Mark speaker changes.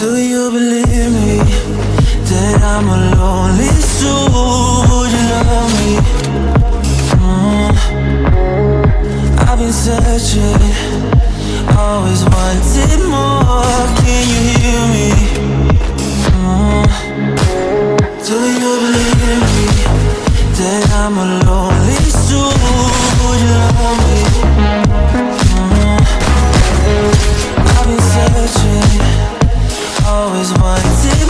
Speaker 1: Do you believe me that I'm a lonely soul? Would you love me? Mm. I've been searching, always wanted more. Can you hear me? Mm. Do you believe me that I'm a lonely soul? Would you love me? always wanted